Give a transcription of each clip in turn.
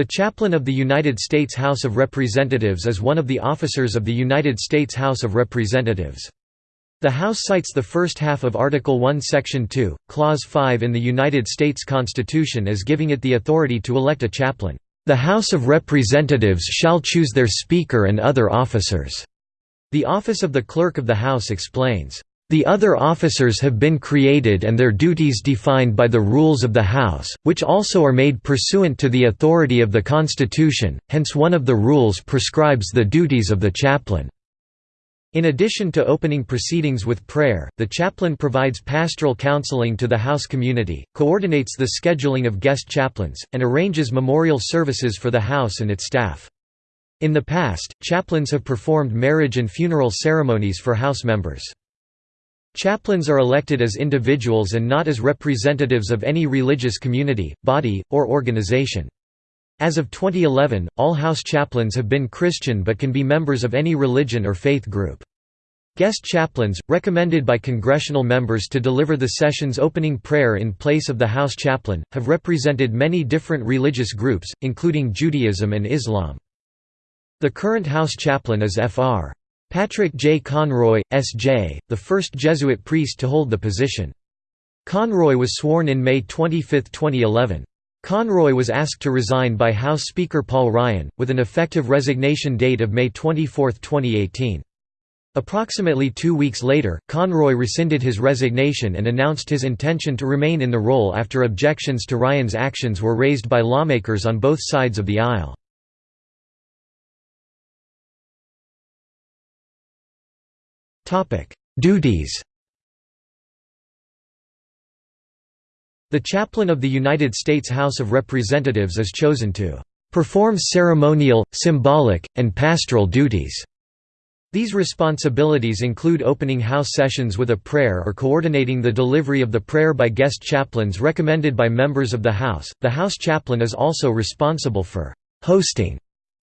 The Chaplain of the United States House of Representatives is one of the officers of the United States House of Representatives. The House cites the first half of Article 1 Section 2, Clause 5 in the United States Constitution as giving it the authority to elect a chaplain. The House of Representatives shall choose their Speaker and other officers. The office of the Clerk of the House explains, the other officers have been created and their duties defined by the rules of the House, which also are made pursuant to the authority of the Constitution, hence one of the rules prescribes the duties of the chaplain. In addition to opening proceedings with prayer, the chaplain provides pastoral counseling to the house community, coordinates the scheduling of guest chaplains, and arranges memorial services for the house and its staff. In the past, chaplains have performed marriage and funeral ceremonies for house members. Chaplains are elected as individuals and not as representatives of any religious community, body, or organization. As of 2011, all house chaplains have been Christian but can be members of any religion or faith group. Guest chaplains, recommended by congressional members to deliver the session's opening prayer in place of the house chaplain, have represented many different religious groups, including Judaism and Islam. The current house chaplain is Fr. Patrick J. Conroy, S.J., the first Jesuit priest to hold the position. Conroy was sworn in May 25, 2011. Conroy was asked to resign by House Speaker Paul Ryan, with an effective resignation date of May 24, 2018. Approximately two weeks later, Conroy rescinded his resignation and announced his intention to remain in the role after objections to Ryan's actions were raised by lawmakers on both sides of the aisle. Duties The chaplain of the United States House of Representatives is chosen to perform ceremonial, symbolic, and pastoral duties. These responsibilities include opening House sessions with a prayer or coordinating the delivery of the prayer by guest chaplains recommended by members of the House. The House chaplain is also responsible for hosting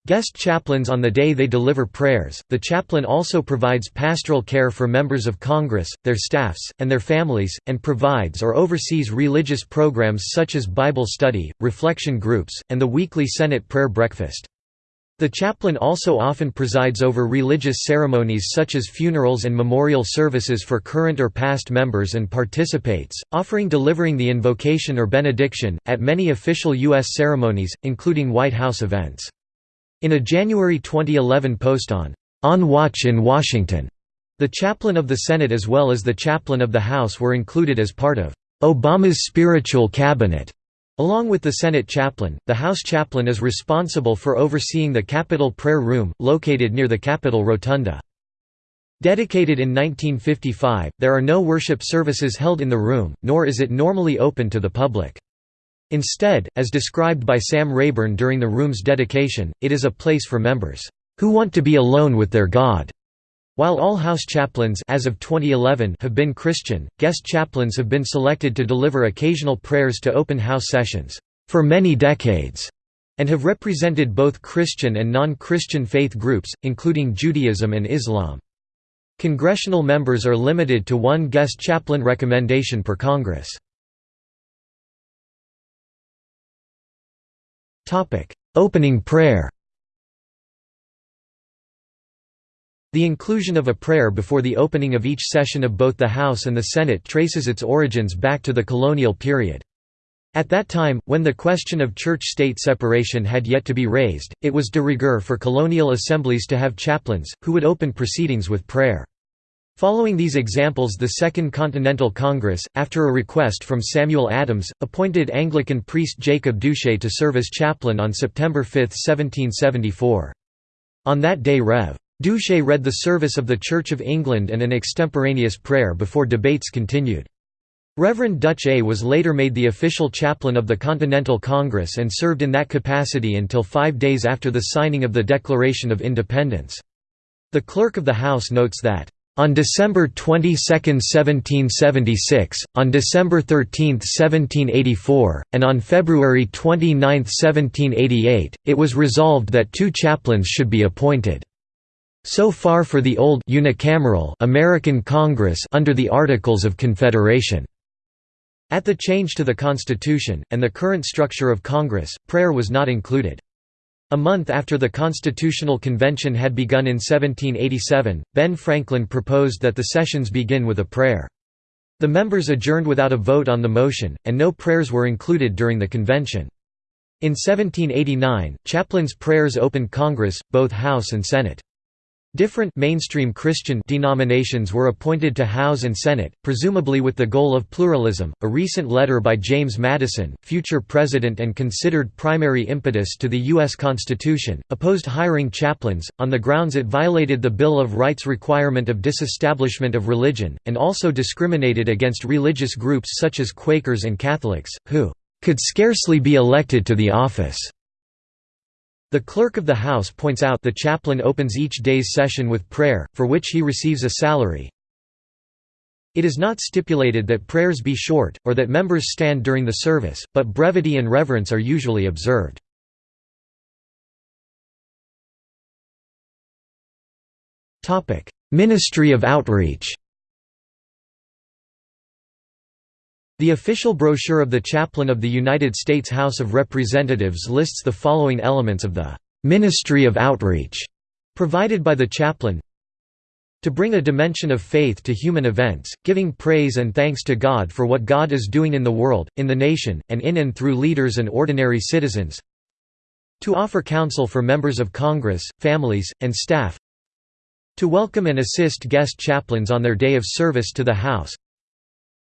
Guest chaplains on the day they deliver prayers. The chaplain also provides pastoral care for members of Congress, their staffs, and their families, and provides or oversees religious programs such as Bible study, reflection groups, and the weekly Senate prayer breakfast. The chaplain also often presides over religious ceremonies such as funerals and memorial services for current or past members and participates, offering delivering the invocation or benediction, at many official U.S. ceremonies, including White House events. In a January 2011 post on On Watch in Washington, the chaplain of the Senate as well as the chaplain of the House were included as part of Obama's spiritual cabinet. Along with the Senate chaplain, the House chaplain is responsible for overseeing the Capitol Prayer Room, located near the Capitol Rotunda. Dedicated in 1955, there are no worship services held in the room, nor is it normally open to the public. Instead, as described by Sam Rayburn during the room's dedication, it is a place for members who want to be alone with their God. While all house chaplains as of 2011 have been Christian, guest chaplains have been selected to deliver occasional prayers to open house sessions for many decades and have represented both Christian and non-Christian faith groups, including Judaism and Islam. Congressional members are limited to one guest chaplain recommendation per Congress. Topic: Opening prayer. The inclusion of a prayer before the opening of each session of both the House and the Senate traces its origins back to the colonial period. At that time, when the question of church-state separation had yet to be raised, it was de rigueur for colonial assemblies to have chaplains, who would open proceedings with prayer. Following these examples the Second Continental Congress, after a request from Samuel Adams, appointed Anglican priest Jacob Duché to serve as chaplain on September 5, 1774. On that day Rev. Duché read the service of the Church of England and an extemporaneous prayer before debates continued. Reverend Duché was later made the official chaplain of the Continental Congress and served in that capacity until five days after the signing of the Declaration of Independence. The Clerk of the House notes that on December 22, 1776, on December 13, 1784, and on February 29, 1788, it was resolved that two chaplains should be appointed. So far for the old unicameral American Congress under the Articles of Confederation. At the change to the Constitution, and the current structure of Congress, prayer was not included. A month after the Constitutional Convention had begun in 1787, Ben Franklin proposed that the sessions begin with a prayer. The members adjourned without a vote on the motion, and no prayers were included during the convention. In 1789, chaplains' prayers opened Congress, both House and Senate. Different mainstream Christian denominations were appointed to House and Senate, presumably with the goal of pluralism. A recent letter by James Madison, future president and considered primary impetus to the U.S. Constitution, opposed hiring chaplains, on the grounds it violated the Bill of Rights requirement of disestablishment of religion, and also discriminated against religious groups such as Quakers and Catholics, who could scarcely be elected to the office. The Clerk of the House points out the chaplain opens each day's session with prayer, for which he receives a salary. It is not stipulated that prayers be short, or that members stand during the service, but brevity and reverence are usually observed. Ministry of Outreach The official brochure of the Chaplain of the United States House of Representatives lists the following elements of the «ministry of outreach» provided by the chaplain. To bring a dimension of faith to human events, giving praise and thanks to God for what God is doing in the world, in the nation, and in and through leaders and ordinary citizens. To offer counsel for members of Congress, families, and staff. To welcome and assist guest chaplains on their day of service to the House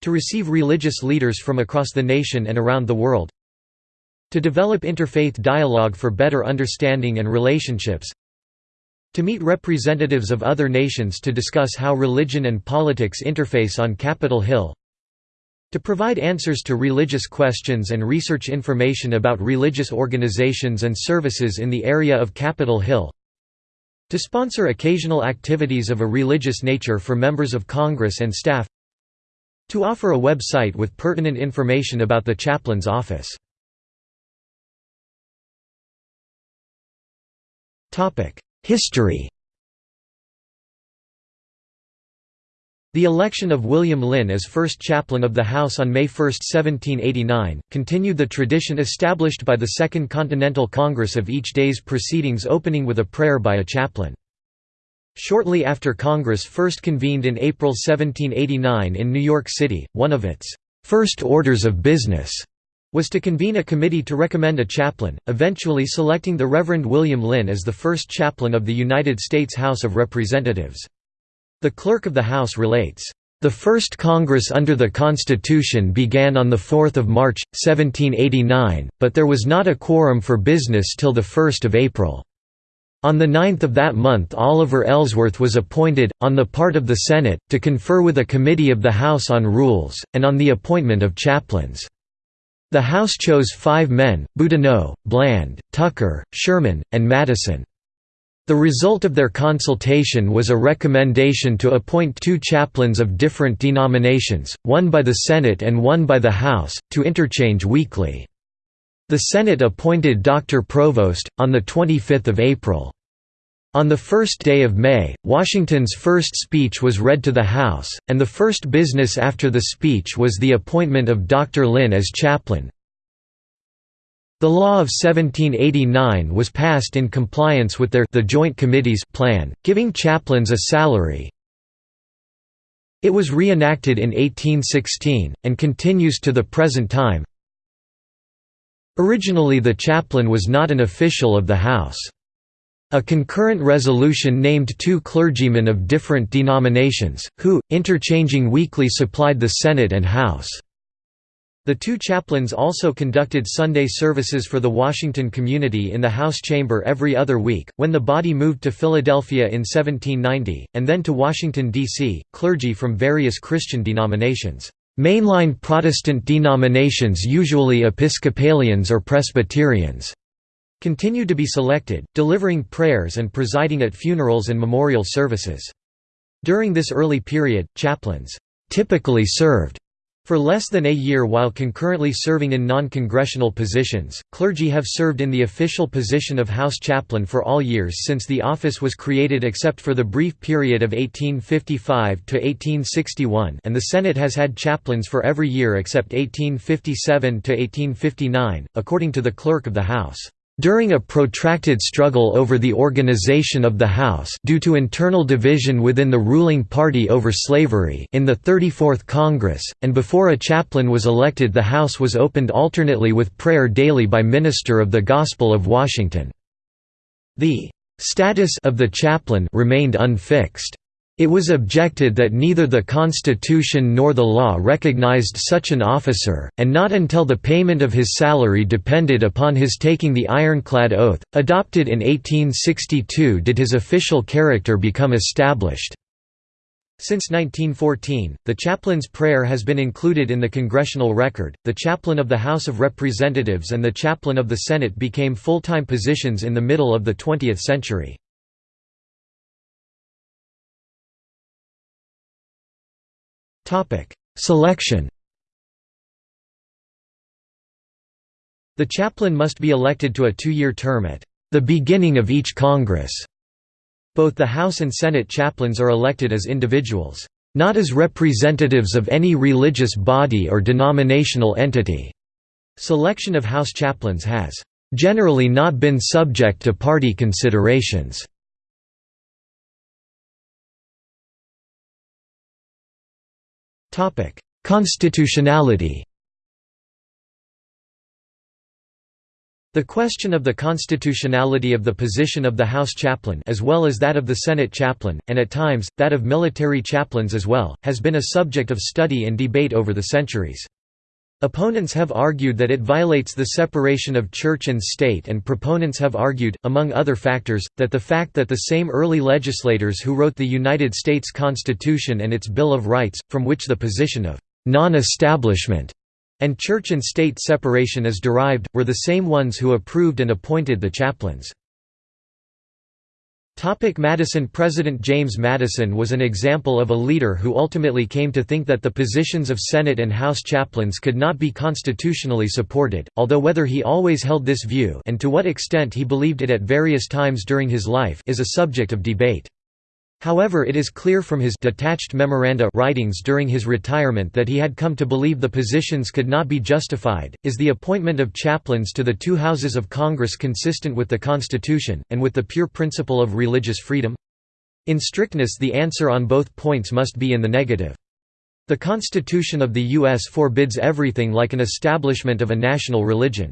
to receive religious leaders from across the nation and around the world. To develop interfaith dialogue for better understanding and relationships. To meet representatives of other nations to discuss how religion and politics interface on Capitol Hill. To provide answers to religious questions and research information about religious organizations and services in the area of Capitol Hill. To sponsor occasional activities of a religious nature for members of Congress and staff to offer a website with pertinent information about the chaplain's office. History The election of William Linn as first chaplain of the House on May 1, 1789, continued the tradition established by the Second Continental Congress of each day's proceedings opening with a prayer by a chaplain. Shortly after Congress first convened in April 1789 in New York City, one of its first orders of business was to convene a committee to recommend a chaplain, eventually selecting the Reverend William Linn as the first chaplain of the United States House of Representatives. The Clerk of the House relates, "...the first Congress under the Constitution began on 4 March, 1789, but there was not a quorum for business till 1 April." On the 9th of that month Oliver Ellsworth was appointed, on the part of the Senate, to confer with a committee of the House on Rules, and on the appointment of chaplains. The House chose five men, Boudinot, Bland, Tucker, Sherman, and Madison. The result of their consultation was a recommendation to appoint two chaplains of different denominations, one by the Senate and one by the House, to interchange weekly. The Senate appointed Dr. Provoost, on 25 April. On the first day of May, Washington's first speech was read to the House, and the first business after the speech was the appointment of Dr. Linn as chaplain. The law of 1789 was passed in compliance with their the Joint Committee's plan, giving chaplains a salary. It was reenacted in 1816, and continues to the present time. Originally the chaplain was not an official of the House. A concurrent resolution named two clergymen of different denominations, who, interchanging weekly supplied the Senate and House. The two chaplains also conducted Sunday services for the Washington community in the House chamber every other week. When the body moved to Philadelphia in 1790, and then to Washington, D.C., clergy from various Christian denominations Mainline Protestant denominations usually Episcopalians or Presbyterians continue to be selected, delivering prayers and presiding at funerals and memorial services. During this early period, chaplains typically served for less than a year while concurrently serving in non-congressional positions, clergy have served in the official position of House chaplain for all years since the office was created except for the brief period of 1855 to 1861 and the Senate has had chaplains for every year except 1857 to 1859, according to the Clerk of the House. During a protracted struggle over the organization of the House due to internal division within the ruling party over slavery in the 34th Congress, and before a chaplain was elected the House was opened alternately with prayer daily by minister of the Gospel of Washington. The status of the chaplain remained unfixed. It was objected that neither the Constitution nor the law recognized such an officer, and not until the payment of his salary depended upon his taking the ironclad oath, adopted in 1862 did his official character become established. Since 1914, the chaplain's prayer has been included in the congressional record. The chaplain of the House of Representatives and the chaplain of the Senate became full-time positions in the middle of the 20th century. Selection The chaplain must be elected to a two-year term at the beginning of each Congress. Both the House and Senate chaplains are elected as individuals, not as representatives of any religious body or denominational entity. Selection of House chaplains has generally not been subject to party considerations. Topic: Constitutionality. The question of the constitutionality of the position of the House chaplain as well as that of the Senate chaplain, and at times, that of military chaplains as well, has been a subject of study and debate over the centuries. Opponents have argued that it violates the separation of church and state and proponents have argued, among other factors, that the fact that the same early legislators who wrote the United States Constitution and its Bill of Rights, from which the position of «non-establishment» and church and state separation is derived, were the same ones who approved and appointed the chaplains. Madison President James Madison was an example of a leader who ultimately came to think that the positions of Senate and House chaplains could not be constitutionally supported, although whether he always held this view and to what extent he believed it at various times during his life is a subject of debate. However it is clear from his detached memoranda writings during his retirement that he had come to believe the positions could not be justified. Is the appointment of chaplains to the two houses of Congress consistent with the Constitution, and with the pure principle of religious freedom? In strictness the answer on both points must be in the negative. The Constitution of the U.S. forbids everything like an establishment of a national religion.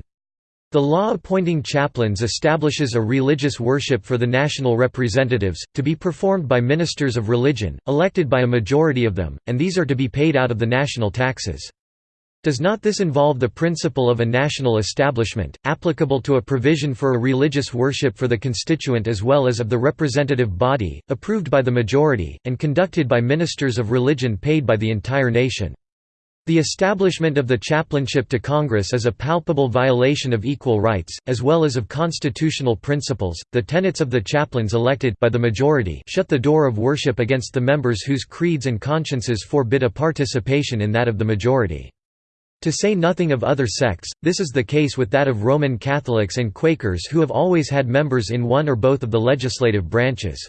The law appointing chaplains establishes a religious worship for the national representatives, to be performed by ministers of religion, elected by a majority of them, and these are to be paid out of the national taxes. Does not this involve the principle of a national establishment, applicable to a provision for a religious worship for the constituent as well as of the representative body, approved by the majority, and conducted by ministers of religion paid by the entire nation? The establishment of the chaplainship to Congress is a palpable violation of equal rights, as well as of constitutional principles. The tenets of the chaplains elected by the majority shut the door of worship against the members whose creeds and consciences forbid a participation in that of the majority. To say nothing of other sects, this is the case with that of Roman Catholics and Quakers who have always had members in one or both of the legislative branches.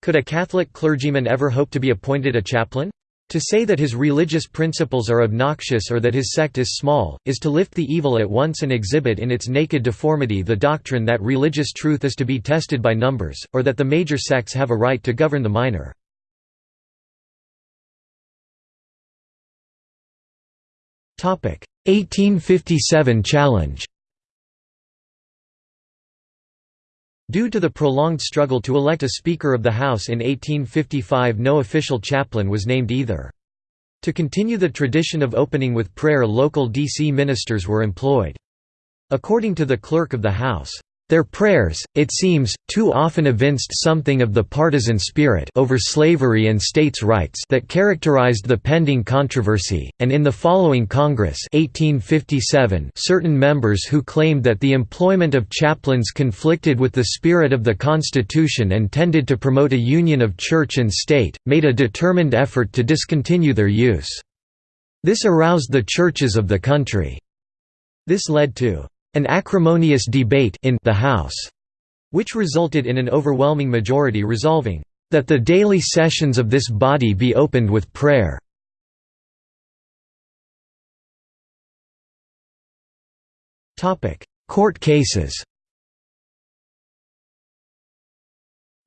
Could a Catholic clergyman ever hope to be appointed a chaplain? To say that his religious principles are obnoxious or that his sect is small, is to lift the evil at once and exhibit in its naked deformity the doctrine that religious truth is to be tested by numbers, or that the major sects have a right to govern the minor. Topic: 1857 challenge. Due to the prolonged struggle to elect a Speaker of the House in 1855 no official chaplain was named either. To continue the tradition of opening with prayer local D.C. ministers were employed. According to the Clerk of the House, their prayers, it seems, too often evinced something of the partisan spirit over slavery and states' rights that characterized the pending controversy, and in the following Congress 1857 certain members who claimed that the employment of chaplains conflicted with the spirit of the Constitution and tended to promote a union of church and state, made a determined effort to discontinue their use. This aroused the churches of the country. This led to an acrimonious debate in the House, which resulted in an overwhelming majority resolving, "...that the daily sessions of this body be opened with prayer." Court cases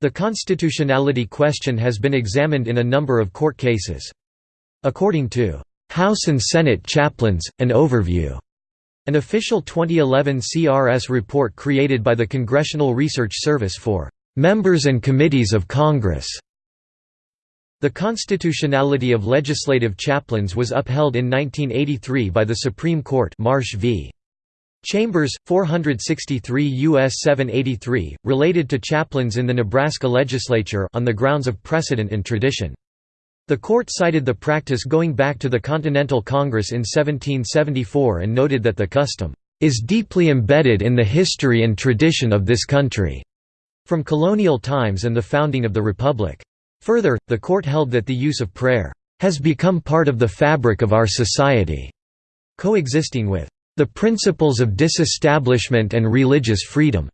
The constitutionality question has been examined in a number of court cases. According to House and Senate chaplains, an overview an official 2011 CRS report created by the Congressional Research Service for members and committees of Congress. The constitutionality of legislative chaplains was upheld in 1983 by the Supreme Court Marsh v. Chambers, 463 U.S. 783, related to chaplains in the Nebraska legislature on the grounds of precedent and tradition. The court cited the practice going back to the Continental Congress in 1774 and noted that the custom is deeply embedded in the history and tradition of this country, from colonial times and the founding of the Republic. Further, the court held that the use of prayer has become part of the fabric of our society, coexisting with the principles of disestablishment and religious freedom.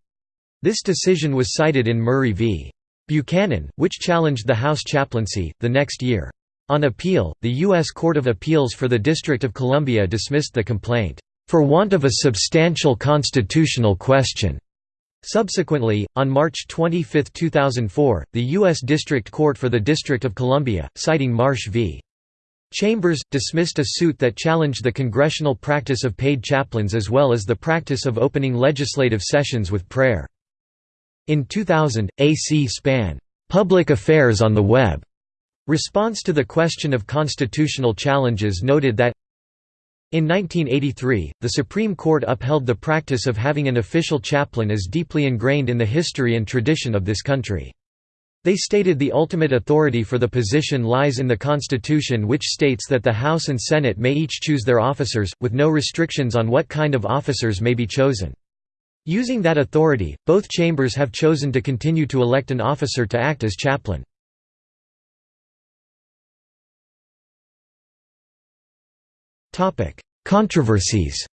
This decision was cited in Murray v. Buchanan, which challenged the House chaplaincy, the next year. On appeal, the U.S. Court of Appeals for the District of Columbia dismissed the complaint, "...for want of a substantial constitutional question." Subsequently, on March 25, 2004, the U.S. District Court for the District of Columbia, citing Marsh v. Chambers, dismissed a suit that challenged the congressional practice of paid chaplains as well as the practice of opening legislative sessions with prayer. In 2000, a C-SPAN, "'Public Affairs on the Web' response to the question of constitutional challenges noted that in 1983, the Supreme Court upheld the practice of having an official chaplain as deeply ingrained in the history and tradition of this country. They stated the ultimate authority for the position lies in the Constitution which states that the House and Senate may each choose their officers, with no restrictions on what kind of officers may be chosen. Using that authority, both chambers have chosen to continue to elect an officer to act as chaplain. Controversies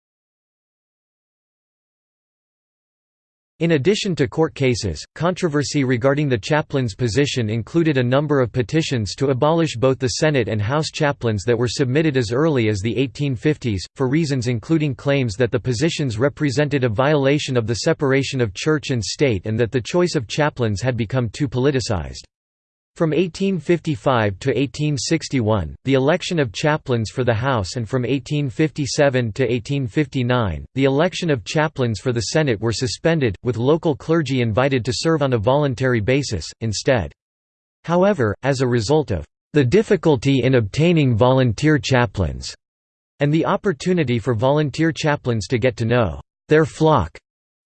In addition to court cases, controversy regarding the chaplain's position included a number of petitions to abolish both the Senate and House chaplains that were submitted as early as the 1850s, for reasons including claims that the positions represented a violation of the separation of church and state and that the choice of chaplains had become too politicized. From 1855 to 1861, the election of chaplains for the House and from 1857 to 1859, the election of chaplains for the Senate were suspended, with local clergy invited to serve on a voluntary basis, instead. However, as a result of the difficulty in obtaining volunteer chaplains, and the opportunity for volunteer chaplains to get to know their flock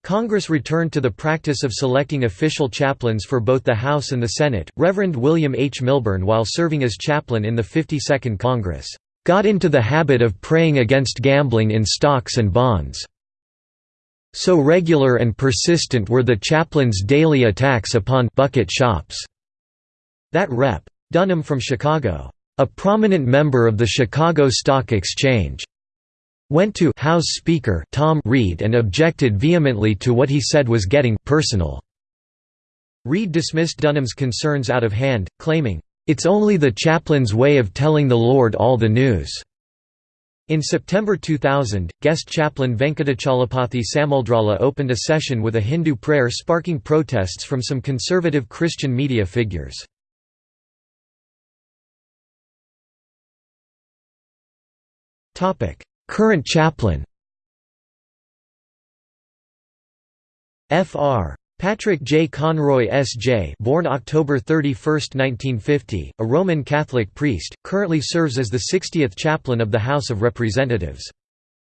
Congress returned to the practice of selecting official chaplains for both the House and the Senate. Reverend William H. Milburn, while serving as chaplain in the 52nd Congress, got into the habit of praying against gambling in stocks and bonds. So regular and persistent were the chaplain's daily attacks upon bucket shops that Rep. Dunham from Chicago, a prominent member of the Chicago Stock Exchange, went to House Speaker Tom Reed and objected vehemently to what he said was getting personal. Reed dismissed Dunham's concerns out of hand, claiming, "...it's only the chaplain's way of telling the Lord all the news." In September 2000, guest chaplain Venkatachalapathi Samuldrala opened a session with a Hindu prayer sparking protests from some conservative Christian media figures. Current chaplain Fr. Patrick J. Conroy S.J. born October 31, 1950, a Roman Catholic priest, currently serves as the 60th chaplain of the House of Representatives.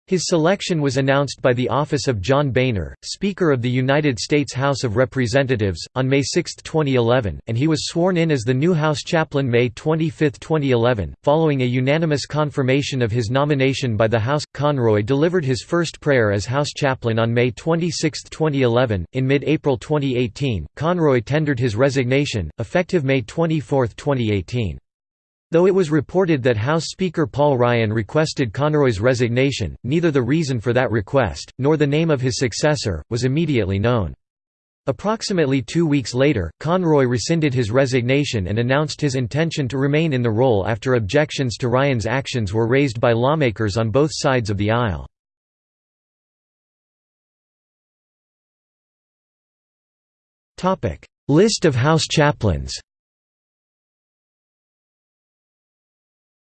His selection was announced by the office of John Boehner, Speaker of the United States House of Representatives, on May 6, 2011, and he was sworn in as the new House chaplain May 25, 2011. Following a unanimous confirmation of his nomination by the House, Conroy delivered his first prayer as House chaplain on May 26, 2011. In mid April 2018, Conroy tendered his resignation, effective May 24, 2018. Though it was reported that House Speaker Paul Ryan requested Conroy's resignation, neither the reason for that request, nor the name of his successor, was immediately known. Approximately two weeks later, Conroy rescinded his resignation and announced his intention to remain in the role after objections to Ryan's actions were raised by lawmakers on both sides of the aisle. List of House chaplains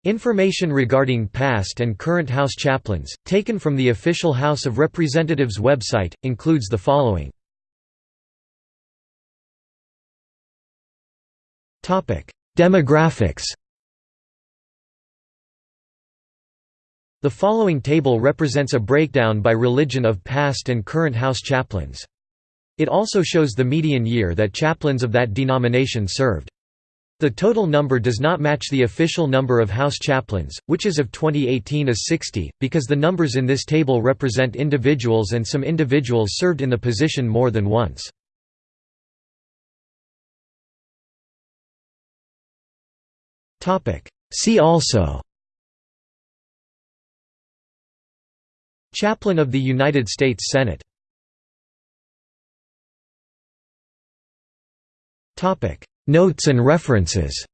Information regarding past and current House chaplains, taken from the official House of Representatives website, includes the following. Demographics The following table represents a breakdown by religion of past and current House chaplains. It also shows the median year that chaplains of that denomination served. The total number does not match the official number of House chaplains, which as of 2018 is 60, because the numbers in this table represent individuals and some individuals served in the position more than once. See also Chaplain of the United States Senate Notes and references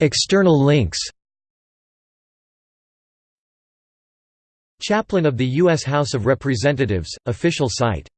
External links Chaplain of the U.S. House of Representatives, official site